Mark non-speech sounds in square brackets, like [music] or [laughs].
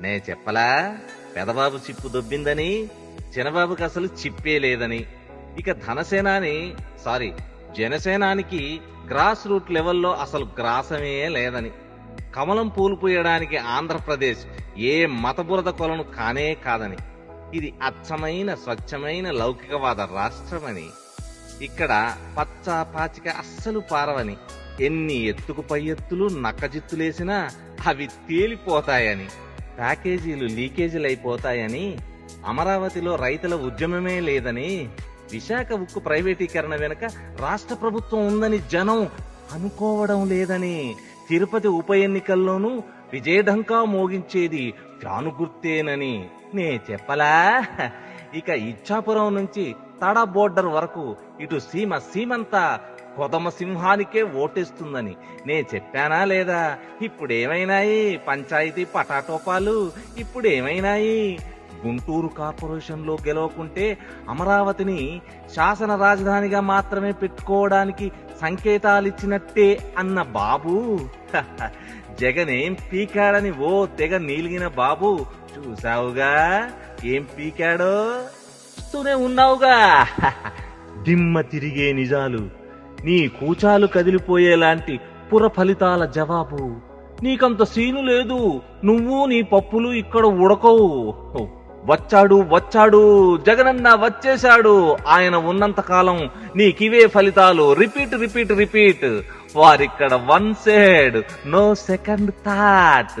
నే చెప్పలా? పెదబాబు చిప్పు దొబ్బిందని చిన్నబాబుకి అసలు చిప్పే లేదని. ఇక ధనసేనాని సారీ జనసేనానికి గ్రాస్ రూట్ లెవెల్లో అసలు గ్రాసమే లేదని. కమలం పూలు పూయడానికి ఆంధ్రప్రదేశ్ ఏ మతబురద కొలను కానే కాదని. ఇది అచ్చమైన స్వచ్ఛమైన లౌకికవాద రాష్ట్రమని. ఇక్కడ పచ్చ పాచిక అస్సలు పారవని. ఎన్ని ఎత్తుకు పై ఎత్తులు నక్కజిత్తులేసినా అవి తేలిపోతాయని. ప్యాకేజీలు లీకేజీలు అయిపోతాయని అమరావతిలో రైతుల ఉద్యమమే లేదని విశాఖ ఉక్కు ప్రైవేటీకరణ వెనుక రాష్ట్ర ప్రభుత్వం ఉందని జనం అనుకోవడం లేదని తిరుపతి ఉప ఎన్నికల్లోనూ విజయఢంకా మోగించేది ఫ్యాను గుర్తేనని నే చెప్పలా. ఇక ఇచ్చాపురం నుంచి తడ బోర్డర్ వరకు ఇటు సీమ సీమంతా కొదమ సింహానికే ఓటేస్తుందని నే చెప్పానా లేదా? ఇప్పుడేమైనాయి పంచాయతీ పటాటోపాలు? ఇప్పుడేమైనాయి? గుంటూరు కార్పొరేషన్లో గెలవకుంటే అమరావతిని శాసన రాజధానిగా మాత్రమే పెట్టుకోవడానికి సంకేతాలిచ్చినట్టే అన్న బాబు. [laughs] జగన్ ఏం పీకాడని ఓ తెగ నీలిగిన బాబు. చూసావుగా ఏం పీకాడో? చూస్తూనే ఉన్నావుగా. [laughs] దిమ్మ తిరిగే నిజాలు. నీ కూచాలు కదిలిపోయేలాంటి పుర ఫలితాల జవాబు. నీకంత సీను లేదు నువ్వు నీ పప్పులు ఇక్కడ ఉడకవు. వచ్చాడు వచ్చాడు జగనన్న వచ్చేశాడు. ఆయన ఉన్నంత కాలం నీకివే ఫలితాలు. Repeat repeat repeat. వారిక్కడ one side no second thought.